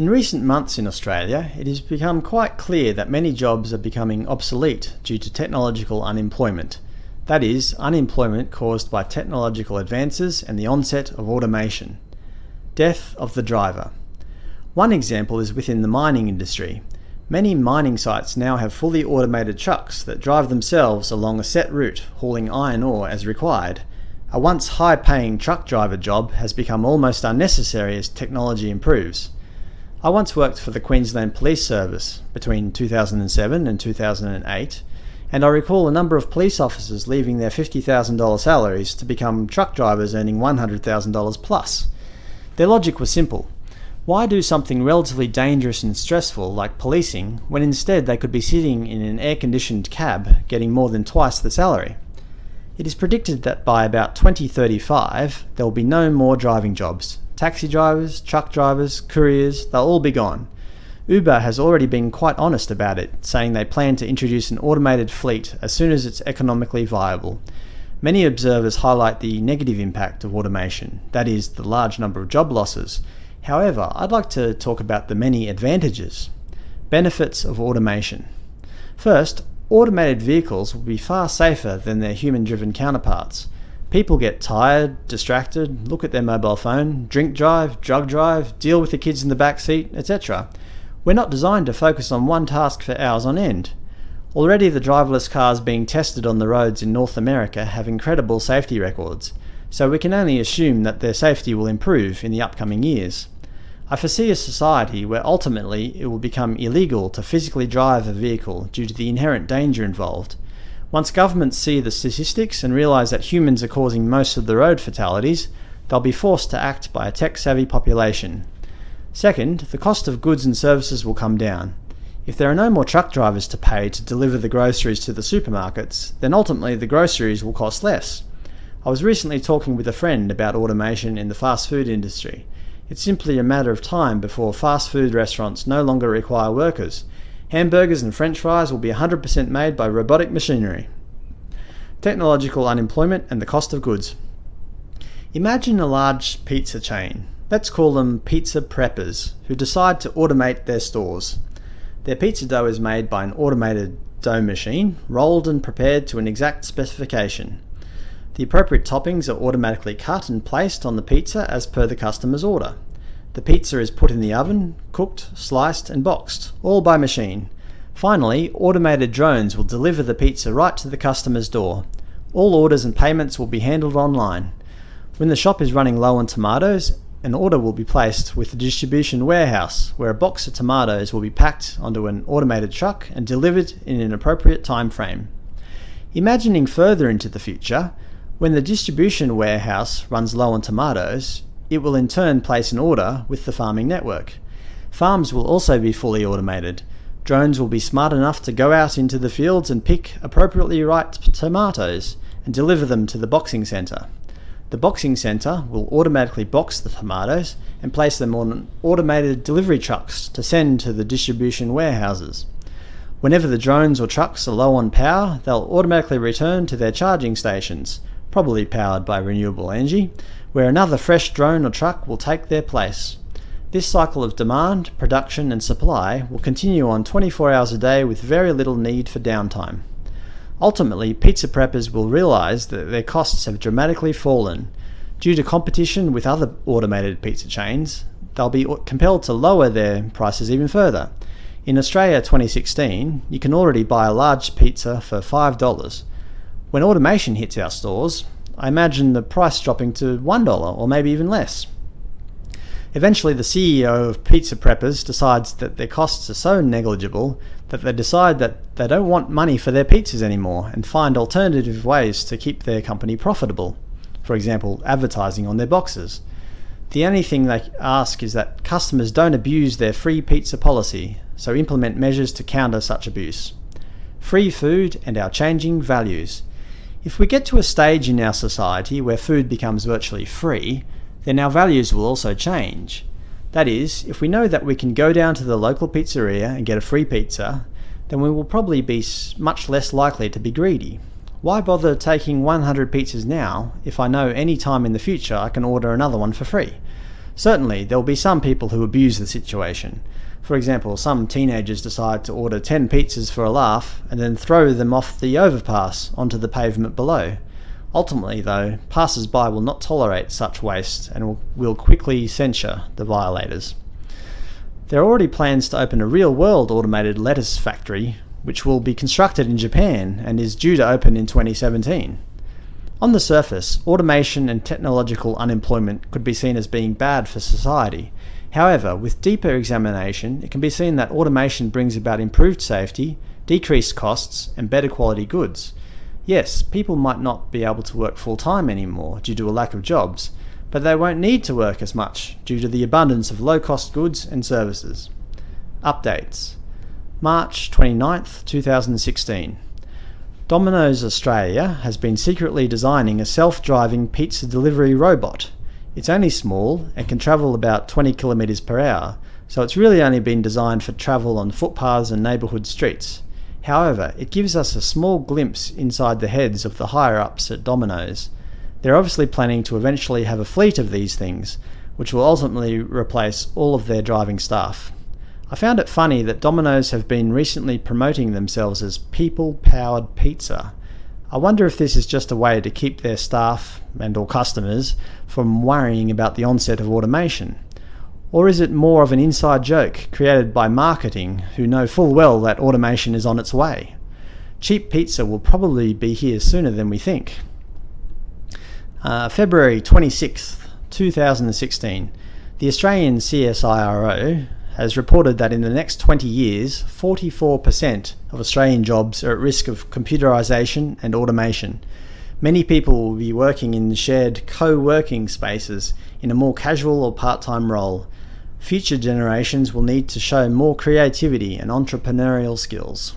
In recent months in Australia, it has become quite clear that many jobs are becoming obsolete due to technological unemployment. That is, unemployment caused by technological advances and the onset of automation. Death of the driver. One example is within the mining industry. Many mining sites now have fully automated trucks that drive themselves along a set route, hauling iron ore as required. A once high-paying truck driver job has become almost unnecessary as technology improves. I once worked for the Queensland Police Service between 2007 and 2008, and I recall a number of police officers leaving their $50,000 salaries to become truck drivers earning $100,000 plus. Their logic was simple. Why do something relatively dangerous and stressful like policing when instead they could be sitting in an air-conditioned cab getting more than twice the salary? It is predicted that by about 2035 there will be no more driving jobs, Taxi drivers, truck drivers, couriers, they'll all be gone. Uber has already been quite honest about it, saying they plan to introduce an automated fleet as soon as it's economically viable. Many observers highlight the negative impact of automation, that is, the large number of job losses. However, I'd like to talk about the many advantages. Benefits of automation. First, automated vehicles will be far safer than their human-driven counterparts. People get tired, distracted, look at their mobile phone, drink drive, drug drive, deal with the kids in the back seat, etc. We're not designed to focus on one task for hours on end. Already the driverless cars being tested on the roads in North America have incredible safety records, so we can only assume that their safety will improve in the upcoming years. I foresee a society where ultimately it will become illegal to physically drive a vehicle due to the inherent danger involved, once governments see the statistics and realise that humans are causing most of the road fatalities, they'll be forced to act by a tech-savvy population. Second, the cost of goods and services will come down. If there are no more truck drivers to pay to deliver the groceries to the supermarkets, then ultimately the groceries will cost less. I was recently talking with a friend about automation in the fast food industry. It's simply a matter of time before fast food restaurants no longer require workers, Hamburgers and french fries will be 100% made by robotic machinery. Technological unemployment and the cost of goods. Imagine a large pizza chain, let's call them pizza preppers, who decide to automate their stores. Their pizza dough is made by an automated dough machine, rolled and prepared to an exact specification. The appropriate toppings are automatically cut and placed on the pizza as per the customer's order. The pizza is put in the oven, cooked, sliced and boxed, all by machine. Finally, automated drones will deliver the pizza right to the customer's door. All orders and payments will be handled online. When the shop is running low on tomatoes, an order will be placed with the distribution warehouse, where a box of tomatoes will be packed onto an automated truck and delivered in an appropriate time frame. Imagining further into the future, when the distribution warehouse runs low on tomatoes, it will in turn place an order with the farming network. Farms will also be fully automated. Drones will be smart enough to go out into the fields and pick appropriately ripe tomatoes and deliver them to the boxing centre. The boxing centre will automatically box the tomatoes and place them on automated delivery trucks to send to the distribution warehouses. Whenever the drones or trucks are low on power, they'll automatically return to their charging stations, probably powered by renewable energy, where another fresh drone or truck will take their place. This cycle of demand, production and supply will continue on 24 hours a day with very little need for downtime. Ultimately, pizza preppers will realise that their costs have dramatically fallen. Due to competition with other automated pizza chains, they'll be compelled to lower their prices even further. In Australia 2016, you can already buy a large pizza for $5. When automation hits our stores, I imagine the price dropping to $1 or maybe even less. Eventually the CEO of Pizza Preppers decides that their costs are so negligible that they decide that they don't want money for their pizzas anymore and find alternative ways to keep their company profitable. For example, advertising on their boxes. The only thing they ask is that customers don't abuse their free pizza policy, so implement measures to counter such abuse. Free food and our changing values. If we get to a stage in our society where food becomes virtually free, then our values will also change. That is, if we know that we can go down to the local pizzeria and get a free pizza, then we will probably be much less likely to be greedy. Why bother taking 100 pizzas now if I know any time in the future I can order another one for free? Certainly, there will be some people who abuse the situation. For example, some teenagers decide to order 10 pizzas for a laugh and then throw them off the overpass onto the pavement below. Ultimately, though, passers-by will not tolerate such waste and will, quickly censure the violators. There are already plans to open a real-world automated lettuce factory, which will be constructed in Japan and is due to open in 2017. On the surface, automation and technological unemployment could be seen as being bad for society. However, with deeper examination, it can be seen that automation brings about improved safety, decreased costs, and better quality goods. Yes, people might not be able to work full-time anymore due to a lack of jobs, but they won't need to work as much due to the abundance of low-cost goods and services. Updates March 29th, 2016 Domino's Australia has been secretly designing a self-driving pizza delivery robot. It's only small and can travel about 20 kilometers per hour, so it's really only been designed for travel on footpaths and neighborhood streets. However, it gives us a small glimpse inside the heads of the higher-ups at Domino's. They're obviously planning to eventually have a fleet of these things, which will ultimately replace all of their driving staff. I found it funny that Domino's have been recently promoting themselves as people-powered pizza. I wonder if this is just a way to keep their staff and or customers from worrying about the onset of automation. Or is it more of an inside joke created by marketing who know full well that automation is on its way? Cheap pizza will probably be here sooner than we think. Uh, February 26th, 2016, the Australian CSIRO has reported that in the next 20 years, 44% of Australian jobs are at risk of computerisation and automation. Many people will be working in shared co-working spaces in a more casual or part-time role. Future generations will need to show more creativity and entrepreneurial skills.